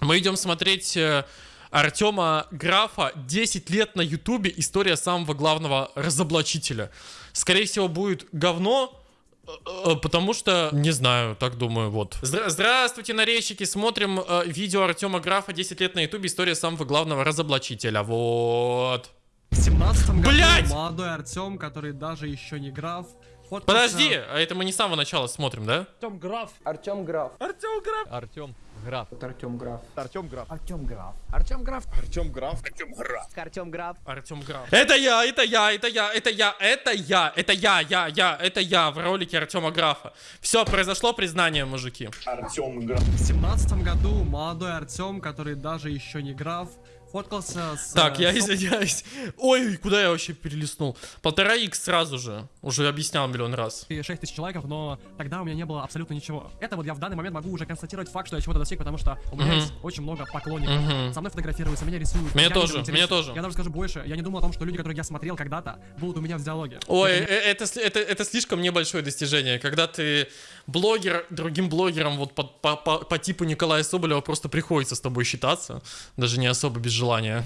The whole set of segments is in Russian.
Мы идем смотреть э, Артема Графа 10 лет на Ютубе. История самого главного разоблачителя. Скорее всего, будет говно. э, э, Потому что, не знаю, так думаю, вот. Здра- здравствуйте, нарезчики. Смотрим э, видео Артема Графа 10 лет на Ютубе. История самого главного разоблачителя. Вот. В 17 году Блядь! молодой Артем, который даже еще не граф, фоткался- Подожди, а это мы не с самого начала смотрим, да? Артем Граф. Артем Граф. Артем Граф. Артем Граф. Артем Граф. Артем Граф. Артем Граф. Артем Граф. Артем Граф. Артем Граф. Артем Граф. Артем Граф. Это я, это я, это я, это я, это я, это я, я, я, это я в ролике Артема Графа. Все, произошло признание, мужики. Артем Граф. В 17 году молодой Артем, который даже еще не граф, фоткался с... Так, э, я извиняюсь. Ой, куда я вообще перелистнул? Полтора икс сразу же. Уже объяснял миллион раз. и 6 тысяч лайков, но тогда у меня не было абсолютно ничего. Это вот я в данный момент могу уже констатировать факт, что я чего-то достиг, потому что у меня есть очень много поклонников. Со мной фотографируются, меня рисуют. Меня тоже, меня тоже. Я даже скажу больше, я не думал о том, что люди, которых я смотрел когда-то, будут у меня в диалоге. Ой, Это э, это, это, это слишком небольшое достижение. Когда ты блогер, другим блогерам вот по, по, по, по типу Николая Соболева просто приходится с тобой считаться. Даже не особо без желания.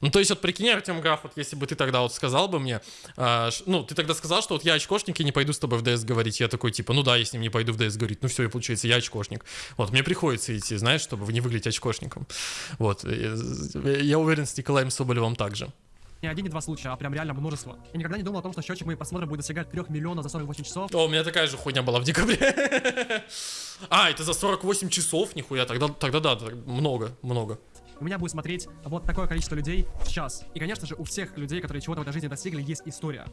Ну, то есть, вот прикинь, Артем Граф, вот если бы ты тогда вот сказал бы мне, ш- ну, ты тогда сказал, что вот я очкошник и не пойду с тобой в ДС говорить. Я такой, типа, ну да, я с ним не пойду в ДС говорить. Ну все, и получается, я очкошник. Вот, мне приходится идти, знаешь, чтобы не выглядеть очкошником. Вот, э, я уверен, с Николаем Соболевым также. Не один, не два случая, а прям реально множество. Я никогда не думал о том, что счетчик моих просмотров будет достигать 3 миллионов за 48 часов. О, у меня такая же хуйня была в декабре. А, это за 48 часов, нихуя, тогда, тогда да, много, много. У меня будет смотреть вот такое количество людей в час. И, конечно же, у всех людей, которые чего-то в этой жизни достигли, есть история.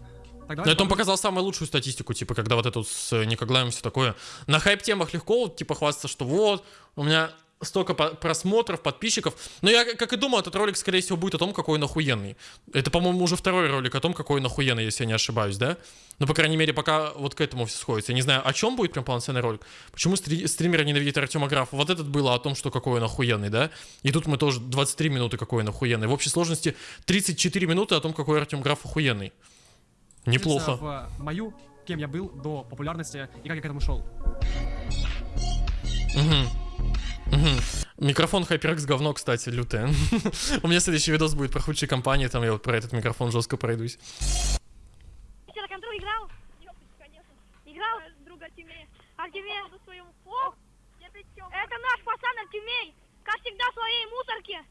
Так Но это он показал самую лучшую статистику, типа, когда вот вот с Никоглаем все такое. На хайп-темах легко, вот, типа, хвастаться, что вот, у меня столько просмотров, подписчиков. Но я, как и думал, этот ролик, скорее всего, будет о том, какой он охуенный. Это, по-моему, уже второй ролик о том, какой он охуенный, если я не ошибаюсь, да? Ну, по крайней мере, пока вот к этому все сходится. Я не знаю, о чем будет прям полноценный ролик. Почему стри- стримеры ненавидят Артема Графа? Вот этот было о том, что какой он охуенный, да? И тут мы тоже 23 минуты, какой он охуенный. В общей сложности 34 минуты о том, какой Артем Граф охуенный. Неплохо. в мою, кем я был до популярности и как я к этому шел. Мгм. Микрофон HyperX говно, кстати, лютое. У меня следующий видос будет про худшие компании, там я вот про этот микрофон жестко пройдусь. Ты на контроль играл? конечно. Играл? Друга. А своему О, это наш пацан Артемей. Как всегда в своей мусорке.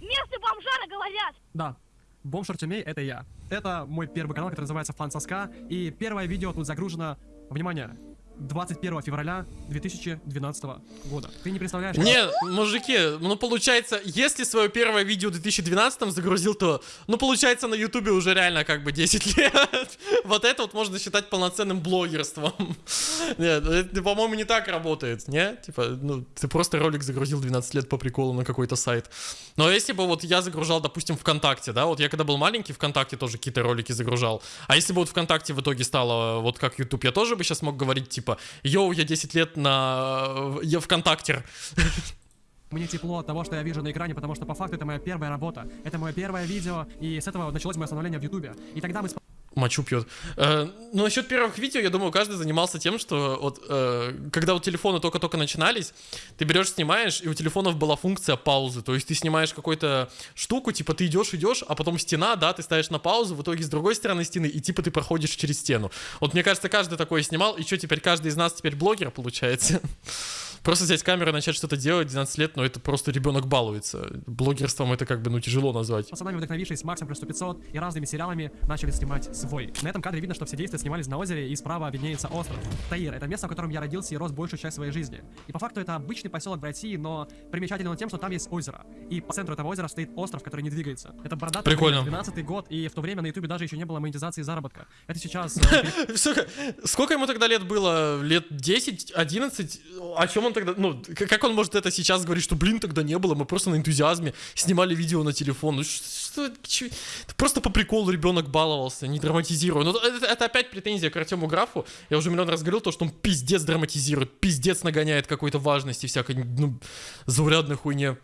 Место бомжара говорят. Да, Бомж Артемей — это я. Это мой первый канал, который называется Фан Соска. И первое видео тут загружено, внимание, 21 февраля 2012 года. Ты не представляешь... Не, мужики, ну получается, если свое первое видео в 2012 загрузил, то, ну получается, на ютубе уже реально как бы 10 лет. Вот это вот можно считать полноценным блогерством. Нет, это, по-моему, не так работает, не? Типа, ну, ты просто ролик загрузил 12 лет по приколу на какой-то сайт. Но если бы вот я загружал, допустим, ВКонтакте, да, вот я когда был маленький, ВКонтакте тоже какие-то ролики загружал. А если бы вот ВКонтакте в итоге стало вот как YouTube, я тоже бы сейчас мог говорить, типа, йоу, я 10 лет на... Я ВКонтактер. Мне тепло от того, что я вижу на экране, потому что по факту это моя первая работа. Это мое первое видео, и с этого началось мое становление в Ютубе. И тогда мы мочу пьет. Э, ну, насчет первых видео, я думаю, каждый занимался тем, что вот, э, когда вот телефоны только-только начинались, ты берешь, снимаешь, и у телефонов была функция паузы. То есть ты снимаешь какую-то штуку, типа ты идешь, идешь, а потом стена, да, ты ставишь на паузу, в итоге с другой стороны стены, и типа ты проходишь через стену. Вот мне кажется, каждый такое снимал, и что теперь, каждый из нас теперь блогер, получается? Просто взять камеру и начать что-то делать 12 лет, но это просто ребенок балуется. Блогерством это как бы, ну, тяжело назвать. пацанами, вдохновившись Максом плюс 100 500 и разными сериалами, начали снимать свой. На этом кадре видно, что все действия снимались на озере, и справа виднеется остров. Таир — это место, в котором я родился и рос большую часть своей жизни. И по факту это обычный поселок в России, но примечательно тем, что там есть озеро. И по центру этого озера стоит остров, который не двигается. Это бородатый Прикольно. 12 год, и в то время на ютубе даже еще не было монетизации заработка. Это сейчас... э, сколько ему тогда лет было? Лет 10, 11? О чем он тогда... Ну, как он может это сейчас говорить, что, блин, тогда не было, мы просто на энтузиазме снимали видео на телефон. Ну, что, это просто по приколу ребенок баловался, не драматизируя. Ну, это, это опять претензия к Артему Графу. Я уже миллион раз говорил, то, что он пиздец драматизирует, пиздец нагоняет какой-то важности всякой, ну, заурядной хуйне.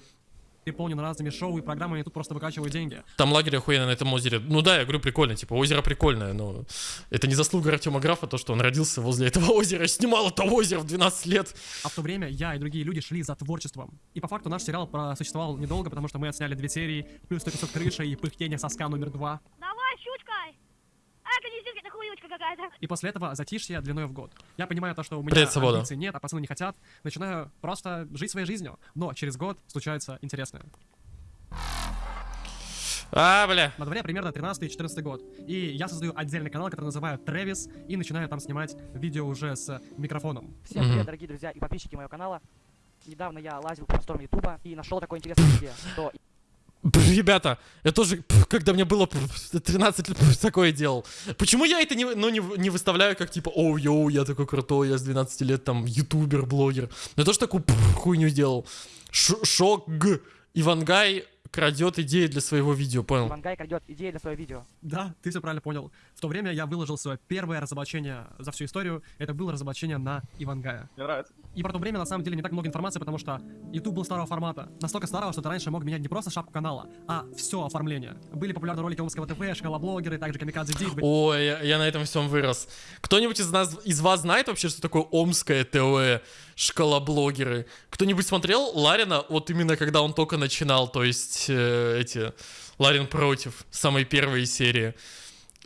Переполнен разными шоу и программами, тут просто выкачивают деньги. Там лагерь охуенно на этом озере. Ну да, я говорю, прикольно, типа, озеро прикольное, но это не заслуга Артема Графа, то, что он родился возле этого озера, снимал это озеро в 12 лет. А в то время я и другие люди шли за творчеством. И по факту наш сериал просуществовал недолго, потому что мы отсняли две серии, плюс 100 крыша и пыхтение соска номер два. Давай! Это не здесь, это хуючка какая-то. И после этого затишье длиной в год. Я понимаю то, что у меня Привет, амбиций нет, а пацаны не хотят. Начинаю просто жить своей жизнью. Но через год случается интересное. А, бля. На дворе примерно 13-14 год. И я создаю отдельный канал, который называю Трэвис, и начинаю там снимать видео уже с микрофоном. Всем привет, дорогие друзья и подписчики моего канала. Недавно я лазил по просторам Ютуба и нашел такое интересное видео, что Ребята, я тоже, когда мне было пф, 13 лет, такое делал. Почему я это не, ну, не, не выставляю как типа, оу, йоу, я такой крутой, я с 12 лет там ютубер, блогер. Но я тоже такую пф, хуйню сделал. Ш- шок, Ивангай крадет идеи для своего видео, понял? Вангай крадет идеи для своего видео. Да, ты все правильно понял. В то время я выложил свое первое разоблачение за всю историю. Это было разоблачение на Ивангая. Мне нравится. И про то время на самом деле не так много информации, потому что YouTube был старого формата. Настолько старого, что ты раньше мог менять не просто шапку канала, а все оформление. Были популярны ролики Омского ТВ, шкала-блогеры, также Камикадзе Дик. Ой, я, я на этом всем вырос. Кто-нибудь из нас, из вас знает вообще, что такое Омское ТВ, шкала-блогеры? Кто-нибудь смотрел Ларина, вот именно когда он только начинал, то есть э, эти, Ларин против, самой первой серии.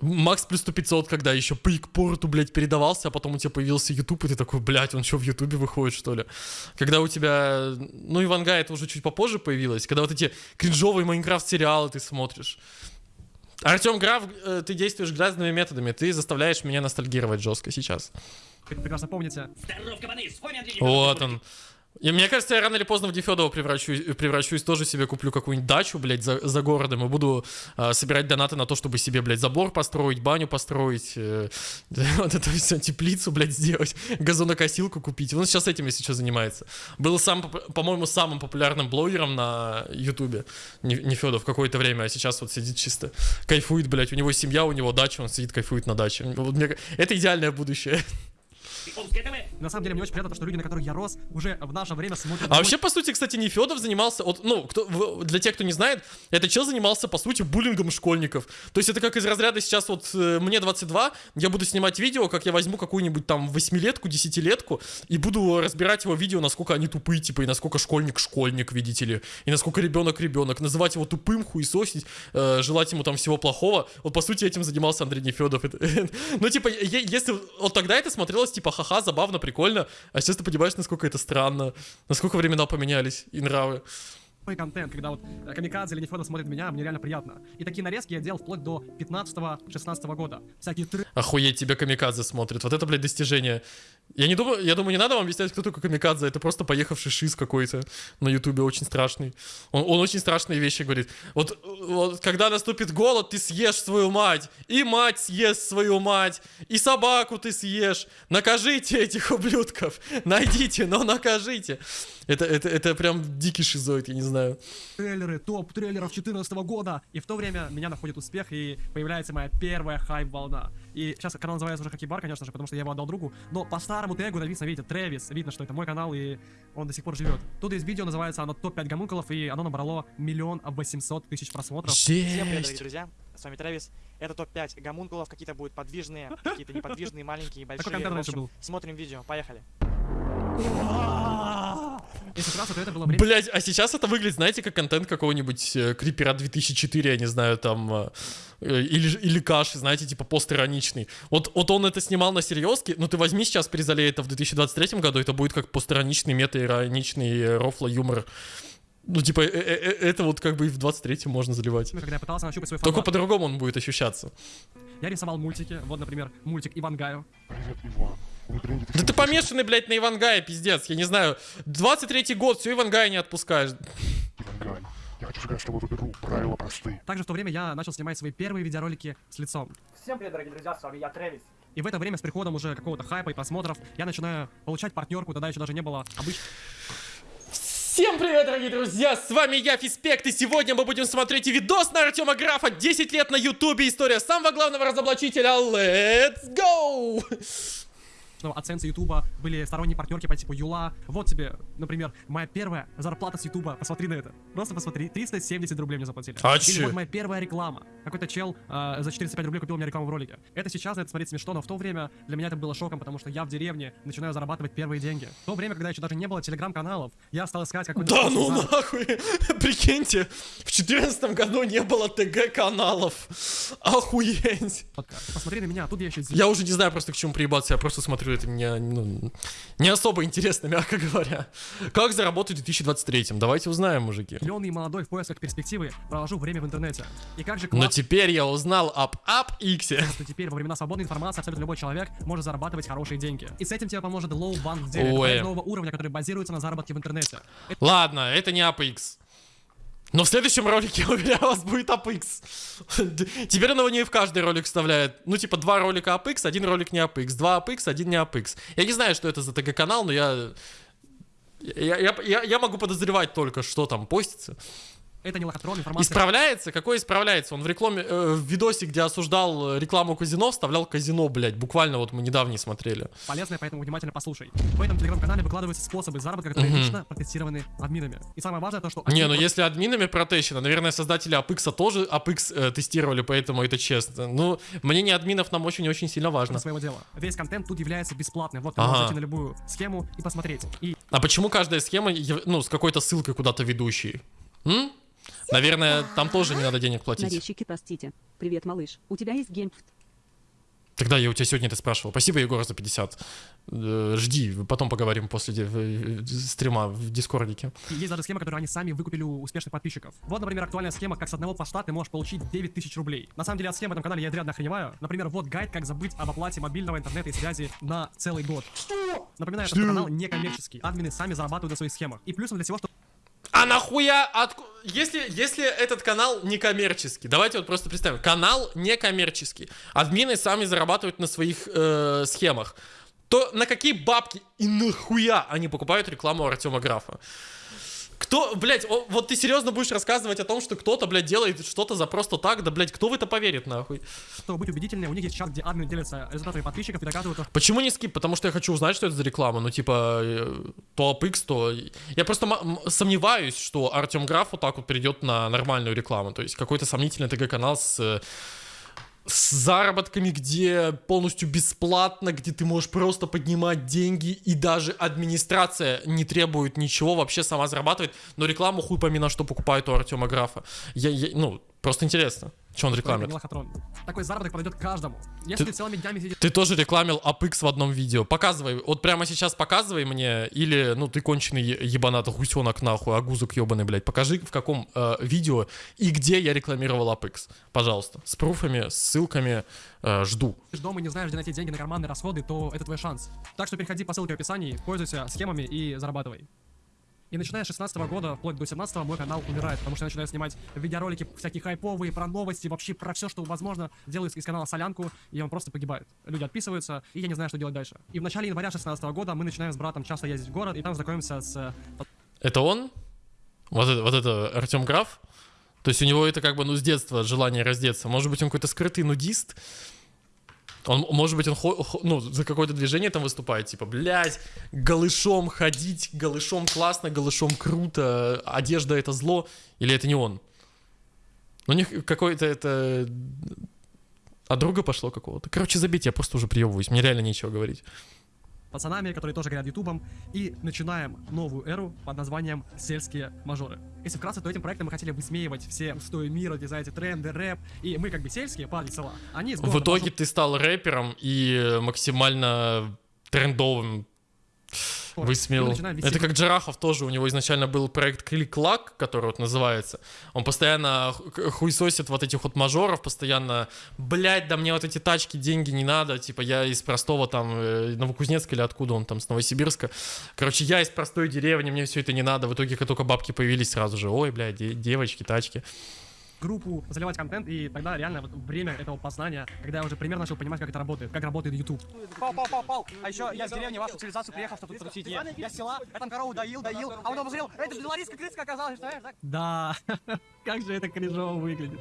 Макс плюс 100 500, когда еще по порту, блядь, передавался, а потом у тебя появился YouTube, и ты такой, блядь, он что, в Ютубе выходит, что ли? Когда у тебя, ну, Иванга это уже чуть попозже появилось, когда вот эти кринжовые Майнкрафт-сериалы ты смотришь. Артем Граф, э, ты действуешь грязными методами, ты заставляешь меня ностальгировать жестко сейчас. Вы прекрасно помните. Вот он. И мне кажется, я рано или поздно в Дефедова превращусь, превращусь, тоже себе куплю какую-нибудь дачу, блядь, за, за городом и буду а, собирать донаты на то, чтобы себе, блядь, забор построить, баню построить, э, вот это все, теплицу, блядь, сделать, газонокосилку купить. Он сейчас этим, если что, занимается. Был сам, по-моему, самым популярным блогером на Ютубе, Не- Нефедов, какое-то время, а сейчас вот сидит чисто, кайфует, блядь, у него семья, у него дача, он сидит, кайфует на даче. Вот мне- это идеальное будущее. На самом деле мне очень приятно, что люди, на которых я рос, уже в наше время смотрят. А вообще, по сути, кстати, не Федов занимался, вот, ну, кто, для тех, кто не знает, этот чел занимался, по сути, буллингом школьников. То есть это как из разряда сейчас вот э, мне 22, я буду снимать видео, как я возьму какую-нибудь там восьмилетку, десятилетку, и буду разбирать его видео, насколько они тупые, типа, и насколько школьник школьник, видите ли, и насколько ребенок ребенок, называть его тупым, хуесосить, э, желать ему там всего плохого. Вот, по сути, этим занимался Андрей Нефедов. Это- Ну, типа, если вот тогда это смотрелось, типа, ха-ха, забавно, прикольно, а сейчас ты понимаешь, насколько это странно, насколько времена поменялись и нравы. Мой контент, когда вот э, Камикадзе или Нефедов смотрит меня, мне реально приятно. И такие нарезки я делал вплоть до 15-16 года. Всякие тры- Охуеть, тебя Камикадзе смотрит. Вот это, блядь, достижение. Я не думаю, я думаю, не надо вам объяснять, кто такой Камикадзе. Это просто поехавший шиз какой-то на Ютубе, очень страшный. Он, он очень страшные вещи говорит. Вот, вот когда наступит голод, ты съешь свою мать. И мать съест свою мать. И собаку ты съешь. Накажите этих ублюдков. Найдите, но накажите. Это, это, это прям дикий шизоид, я не знаю. Трейлеры, топ трейлеров 2014 года. И в то время меня находит успех, и появляется моя первая хайп-волна. И сейчас канал называется уже Хакибар, конечно же, потому что я его отдал другу. Но по старому тегу написано, видите, Трэвис. Видно, что это мой канал, и он до сих пор живет. Тут есть видео, называется оно топ-5 гомункулов, и оно набрало миллион восемьсот тысяч просмотров. Всем привет, дорогие Жесть. друзья. С вами Трэвис. Это топ-5 гомункулов. Какие-то будут подвижные, какие-то неподвижные, маленькие, большие. контент В раньше общем, был. смотрим видео. Поехали. Это было время... Блять, а сейчас это выглядит, знаете, как контент какого-нибудь э, Крипера 2004, я не знаю, там, э, э, или, или Каши, знаете, типа постироничный. Вот, вот он это снимал на серьезке, но ты возьми сейчас Призалей это в 2023 году, это будет как постироничный, мета-ироничный э, рофло юмор. Ну, типа, э- э- э- это вот как бы и в 23-м можно заливать. Когда я пытался нащупать свой Только по-другому он будет ощущаться. я рисовал мультики. Вот, например, мультик Ивангаю. Да ты помешанный, блядь, на Ивангае, пиздец, я не знаю. 23-й год, все Ивангая не отпускаешь. Ивангай, я хочу сказать, что вот уберу правила простые. Также в то время я начал снимать свои первые видеоролики с лицом. Всем привет, дорогие друзья. С вами я, Трэвис. И в это время с приходом уже какого-то хайпа и просмотров я начинаю получать партнерку, тогда еще даже не было обычных Всем привет, дорогие друзья! С вами я, Фиспект, и сегодня мы будем смотреть видос на Артема Графа 10 лет на Ютубе. История самого главного разоблачителя. Let's go! Что оценцы Ютуба были сторонние партнерки по типу Юла. Вот тебе, например, моя первая зарплата с Ютуба. Посмотри на это. Просто посмотри. 370 рублей мне заплатили. А Или чё? вот моя первая реклама. Какой-то чел э, за 405 рублей купил мне рекламу в ролике. Это сейчас это смотреть смешно, но в то время для меня это было шоком, потому что я в деревне начинаю зарабатывать первые деньги. В то время, когда еще даже не было телеграм-каналов, я стал искать какой-то... Да ну заработка. нахуй! Прикиньте, в четырнадцатом году не было ТГ-каналов. Охуеть! Посмотри на меня, тут я еще Я уже не знаю просто к чему приебаться, я просто смотрю, это мне ну, не особо интересно, мягко говоря. Как заработать в 2023? Давайте узнаем, мужики. зеленый и молодой в поисках перспективы провожу время в интернете. И как же Но классно, теперь я узнал об ап Иксе. что теперь во времена свободной информации абсолютно любой человек может зарабатывать хорошие деньги. И с этим тебе поможет Low Bank проект нового уровня, который базируется на заработке в интернете. Ладно, это не APX. Но в следующем ролике, уверяю вас, будет APX. Теперь он его не в каждый ролик вставляет. Ну, типа, два ролика APX, один ролик не APX. Два APX, один не APX. Я не знаю, что это за ТГ-канал, но. Я, я, я, я могу подозревать только, что там постится. Это не лохотрон, информация. Исправляется? Какой исправляется? Он в рекламе, э, в видосе, где осуждал э, рекламу казино, вставлял казино, блядь. Буквально вот мы недавно смотрели. полезная, поэтому внимательно послушай. В этом телеграм-канале выкладываются способы заработка, которые Мгм. лично протестированы админами. И самое важное то, что... Не, ну если админами протещено, наверное, создатели Apex тоже Apex э, тестировали, поэтому это честно. Ну, мнение админов нам очень и очень сильно важно. своего дела. Весь контент тут является бесплатным. Вот ты Ага. можешь зайти на любую схему и посмотреть. И А почему каждая схема, ну, с какой-то ссылкой куда-то ведущей? М? Наверное, там тоже не надо денег платить. Нарезчики, простите. Привет, малыш. У тебя есть геймфт? Тогда я у тебя сегодня это спрашивал. Спасибо, Егор, за 50. Э, жди, потом поговорим после в- в- стрима в дискордике. Есть даже схемы, которые они сами выкупили у успешных подписчиков. Вот, например, актуальная схема, как с одного поста ты можешь получить 9 тысяч рублей. На самом деле от схем в этом канале я изрядно охреневаю. Например, вот гайд, как забыть об оплате мобильного интернета и связи на целый год. Напоминаю, что канал некоммерческий. Админы сами зарабатывают на своих схемах. И плюсом для всего, что А нахуя? Отку... Если, если этот канал некоммерческий, давайте вот просто представим. Канал некоммерческий. Админы сами зарабатывают на своих э, схемах. То на какие бабки и нахуя они покупают рекламу Артема Графа? Кто, блядь, о, вот ты серьезно будешь рассказывать о том, что кто-то, блядь, делает что-то за просто так? Да, блядь, кто в это поверит, нахуй? чтобы быть убедительнее, у них есть чат, где админы делятся результатами подписчиков и доказывают, Почему не скип? Потому что я хочу узнать, что это за реклама. Ну, типа, э, то APX, то... Я просто сомневаюсь, что Артем Граф вот так вот перейдет на нормальную рекламу. То есть какой-то сомнительный ТГ-канал с... с заработками, где полностью бесплатно, где ты можешь просто поднимать деньги, и даже администрация не требует ничего, вообще сама зарабатывает, но рекламу хуй пойми на что покупает у Артема Графа. Я, я- ну, просто интересно, что он рекламит. Такой заработок подойдет каждому. Если Ты- ты целыми днями сидишь Ты тоже рекламил APX в одном видео. Показывай. Вот прямо сейчас показывай мне. Или, ну, ты конченый е- ебанат, гусенок нахуй, агузок ебаный, блядь. Покажи, в каком э, видео и где я рекламировал APX. Пожалуйста. С пруфами, с ссылками. Э, жду. дома и не знаешь, где найти деньги на карманные расходы, то это твой шанс. Так что переходи по ссылке в описании, пользуйся схемами и зарабатывай. И начиная с 16 года, вплоть до 17 мой канал умирает, потому что я начинаю снимать видеоролики всякие хайповые, про новости, вообще про все, что возможно. Делаю из канала солянку, и он просто погибает. Люди отписываются, и я не знаю, что делать дальше. И в начале января 16 года мы начинаем с братом часто ездить в город, и там знакомимся с э, Это он? Вот это, вот это Артем Граф? То есть у него это как бы, ну, с детства желание раздеться. Может быть, он какой-то скрытый нудист? Он, может быть, он ну, за какое-то движение там выступает, типа, блядь, голышом ходить, голышом классно, голышом круто, одежда это зло, или это не он? У них какое-то это... От друга пошло какого-то. Короче, забейте, я просто уже приебываюсь, мне реально нечего говорить. Пацанами, которые тоже горят ютубом, и начинаем новую эру под названием «Сельские мажоры». Если вкратце, то этим проектом мы хотели высмеивать все устои мира, где, знаете, тренды, рэп, и мы как бы сельские, парни села. Они В итоге ты стал рэпером и максимально трендовым Начинаем вести Это как Джарахов тоже, у него изначально был проект Клик-Клак, который вот называется. Он постоянно ху- хуесосит вот этих вот мажоров, постоянно, блядь, да мне вот эти тачки, деньги не надо, типа я из простого там э, Новокузнецка или откуда он там, с Новосибирска. Короче, я из простой деревни, мне все это не надо. В итоге, как только бабки появились сразу же, ой, блядь, де- девочки, тачки. Группу, заливать контент, и тогда реально вот время этого познания, когда я уже примерно начал понимать, как это работает, как работает YouTube. Пау, пау, пау, пау. А еще я с деревни вашу цивилизацию приехал, чтобы тут тусить. Я села, я там корову доил, доил, а потом посмотрел, это белорусская крыска оказалась, так? Да, как же это кринжово выглядит.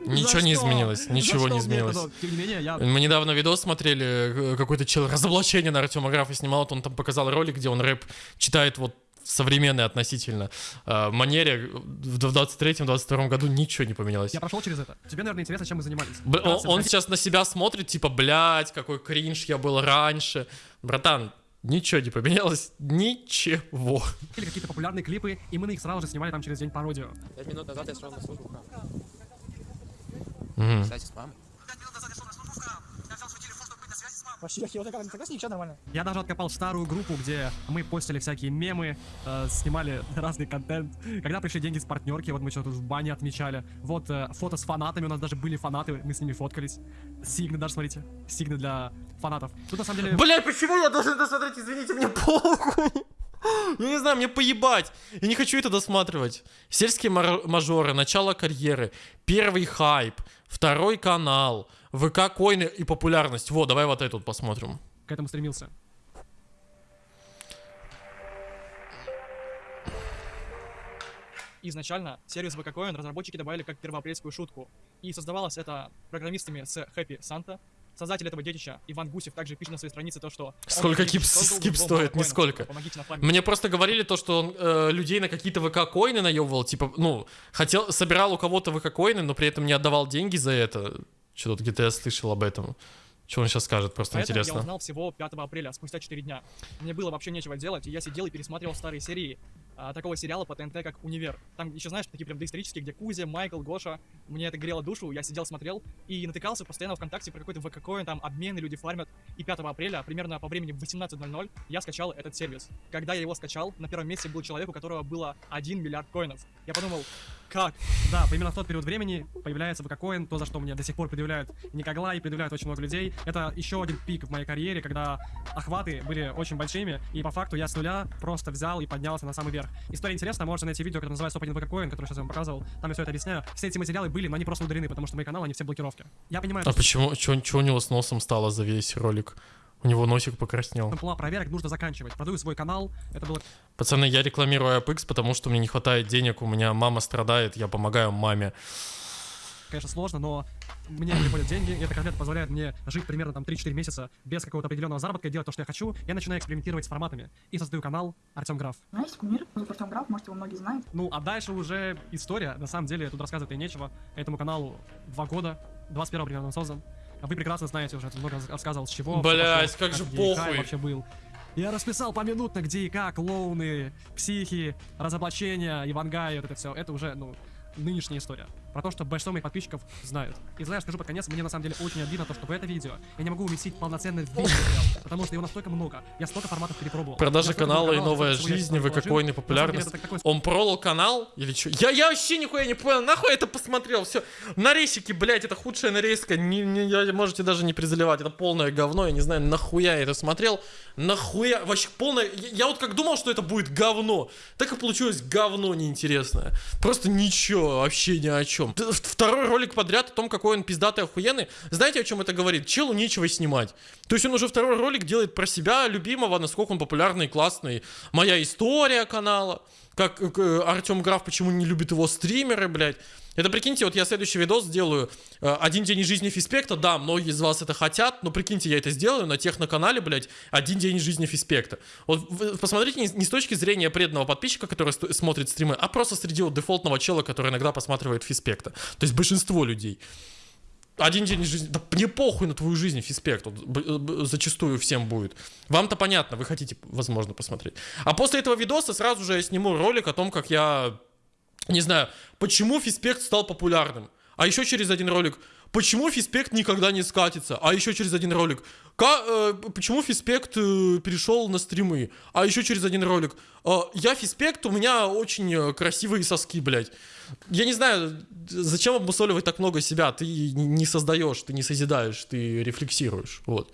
Ничего не что? изменилось, ничего что не изменилось. это? Но, Тем не менее, я Мы недавно видос смотрели, э, какой-то чел разоблачение на Артема Графа снимал, вот он там показал ролик, где он рэп читает вот в современной относительно э, манере. В 23-22 году ничего не поменялось. Я прошел через это. Тебе, наверное, интересно, чем мы занимались. Б- он, он сейчас на себя смотрит, типа, блядь, какой кринж я был раньше. Братан, ничего не поменялось, ничего. или какие-то популярные клипы, и мы на них сразу же снимали там через день пародию. Пять минут назад я шел на службу. Кстати, с мамой. Вообще, я вот так согласен, ничего нормально. Я даже откопал старую группу, где мы постили всякие мемы, э, снимали разный контент. Когда пришли деньги с партнерки, вот мы что-то в бане отмечали. Вот э, фото с фанатами, у нас даже были фанаты, мы с ними фоткались. Сигны даже, смотрите, сигны для фанатов. Тут на самом деле... Блядь, почему я должен досмотреть? Извините, мне похуй. Я не знаю, мне поебать. Я не хочу это досматривать. Сельские мажоры, начало карьеры, первый хайп, второй канал, ВК коины и популярность. Вот, давай вот эту посмотрим. к этому стремился. Изначально сервис VKCoin разработчики добавили как первоапрельскую шутку. И создавалось это программистами с Happy Santa. Создатель этого детища, Иван Гусев, также пишет на своей странице то, что... Сколько создал скип стоит? Нисколько. Мне просто говорили то, что он э, людей на какие-то ВК коины наебывал, типа, ну, хотел, собирал у кого-то ВК коины, но при этом не отдавал деньги за это. Что-то где-то я слышал об этом. Что он сейчас скажет, просто Поэтому интересно. я узнал всего 5 апреля, спустя 4 дня. Мне было вообще нечего делать, и я сидел и пересматривал старые серии а, такого сериала по ТНТ, как «Универ». Там еще, знаешь, такие прям доисторические, где Кузя, Майкл, Гоша. Мне это грело душу, я сидел, смотрел и натыкался постоянно ВКонтакте про какой-то ВК-коин, там обмены люди фармят. И 5 апреля, примерно по времени в 18.00, я скачал этот сервис. Когда я его скачал, на первом месте был человек, у которого было 1 миллиард коинов. Я подумал, как? Да, именно в тот период времени появляется VKCoin, то, за что мне до сих пор предъявляют Никогла и предъявляют очень много людей. Это еще один пик в моей карьере, когда охваты были очень большими, и по факту я с нуля просто взял и поднялся на самый верх. История интересная, можете найти видео, которое называется Топ-1 VKCoin, которое сейчас я вам показывал. Там я все это объясняю. Все эти материалы были, но они просто удалены, потому что мои каналы, они все в блокировке. Я понимаю, А что почему, что у него с носом стало за весь ролик? У него носик покраснел. план проверок нужно заканчивать. Продаю свой канал, это было Пацаны, я рекламирую AppX, потому что мне не хватает денег, у меня мама страдает, я помогаю маме. Конечно, сложно, но мне приходят деньги, и эта конфета позволяет мне жить примерно там 3-4 месяца без какого-то определенного заработка, и делать то, что я хочу. Я начинаю экспериментировать с форматами и создаю канал Артем Граф. У меня есть кумир, зовут Артем Граф, может его многие знают. Ну, а дальше уже история. На самом деле, тут рассказывать и нечего. Этому каналу два года, 21 примерно он создан. А Вы прекрасно знаете уже, я много рассказывал, с чего. пошло, как же похуй. вообще был. Я расписал поминутно, где и как, клоуны, психи, разоблачения, Ивангай, вот это все. Это уже, ну, нынешняя история. Про то, что большинство моих подписчиков знают. И знаешь, скажу под конец, мне на самом деле очень обидно то, что в это видео я не могу уместить полноценный видео, потому что его настолько много. Я столько форматов перепробовал. Продажа канала и новая жизнь, вы какой На самом деле, популярность. это такой Он пролил канал или что? Я, я вообще нихуя не понял, нахуй это посмотрел, все. Нарезики, блядь, это худшая нарезка, не, не- можете даже не презаливать, это полное говно, я не знаю, нахуя я это смотрел, нахуя, вообще полное, я вот как думал, что это будет говно, так и получилось говно неинтересное, просто ничего, вообще ни о чем. Т- Второй ролик подряд о том, какой он пиздатый охуенный, знаете, о чем это говорит? Челу нечего снимать. То есть он уже второй ролик делает про себя, любимого, насколько он популярный классный. Моя история канала. Как э, Артем Граф, почему не любит его стримеры, блядь. Это прикиньте, вот я следующий видос сделаю. э, Один день из жизни Фиспекта. Да, многие из вас это хотят, но прикиньте, я это сделаю на техноканале, блядь, один день из жизни Фиспекта. Вот посмотрите не, не с точки зрения преданного подписчика, который смотрит стримы, а просто среди вот дефолтного чела, который иногда посматривает Фиспекта. То есть большинство людей. Один день из жизни. Да мне похуй на твою жизнь, Фиспект. Б- б- зачастую всем будет. Вам-то понятно, вы хотите, возможно, посмотреть. А после этого видоса сразу же я сниму ролик о том, как я. Не знаю, почему Фиспект стал популярным. А еще через один ролик. Почему Фиспект никогда не скатится? А еще через один ролик. Ка- э, почему Фиспект э, перешел на стримы? А еще через один ролик. Э, я Фиспект, у меня очень э, красивые соски, блядь. Я не знаю, зачем обмусоливать так много себя? Ты не- создаешь, ты не созидаешь, ты рефлексируешь. Вот.